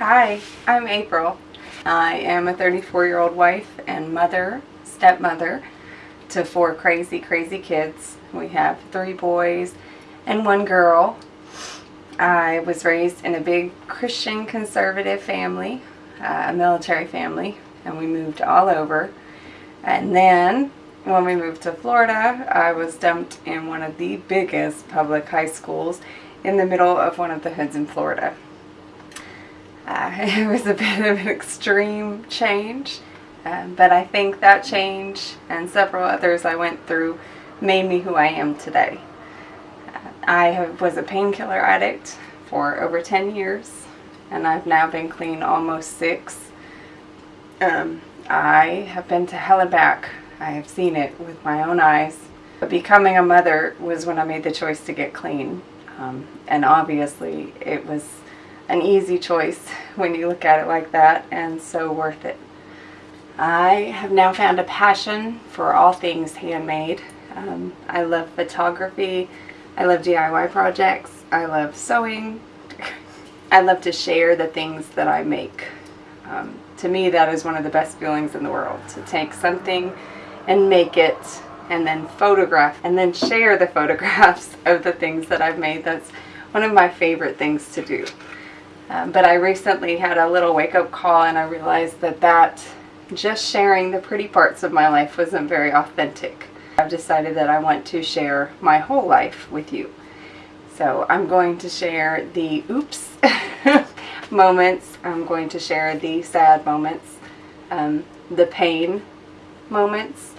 Hi, I'm April. I am a 34 year old wife and mother, stepmother to four crazy, crazy kids. We have three boys and one girl. I was raised in a big Christian conservative family, uh, a military family, and we moved all over. And then when we moved to Florida, I was dumped in one of the biggest public high schools in the middle of one of the hoods in Florida. Uh, it was a bit of an extreme change, um, but I think that change and several others I went through made me who I am today. Uh, I have, was a painkiller addict for over 10 years, and I've now been clean almost six. Um, I have been to hell and back. I have seen it with my own eyes. But becoming a mother was when I made the choice to get clean. Um, and obviously it was an easy choice when you look at it like that and so worth it. I have now found a passion for all things handmade. Um, I love photography, I love DIY projects, I love sewing, I love to share the things that I make. Um, to me that is one of the best feelings in the world, to take something and make it and then photograph and then share the photographs of the things that I've made. That's one of my favorite things to do. Um, but I recently had a little wake-up call and I realized that that just sharing the pretty parts of my life wasn't very authentic. I've decided that I want to share my whole life with you. So I'm going to share the oops moments. I'm going to share the sad moments, um, the pain moments,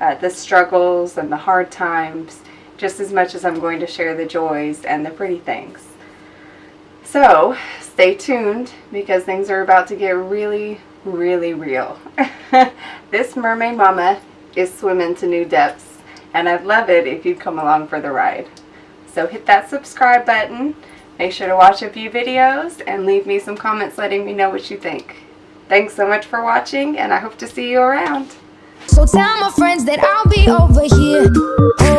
uh, the struggles and the hard times, just as much as I'm going to share the joys and the pretty things. So stay tuned because things are about to get really, really real. this mermaid mama is swimming to new depths and I'd love it if you'd come along for the ride. So hit that subscribe button, make sure to watch a few videos and leave me some comments letting me know what you think. Thanks so much for watching and I hope to see you around. So tell my friends that I'll be over here